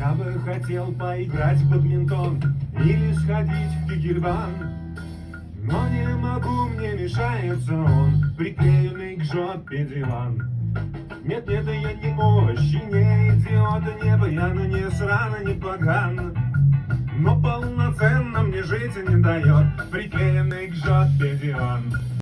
Я бы хотел поиграть в бадминтон Или сходить в кигербан, Но не могу, мне мешается он Приклеенный к жопе диван. Нет, нет, я не мощи, не идиот Не баяна, не срано, не поган. Но полноценно мне жить не дает Приклеенный к жопе диван.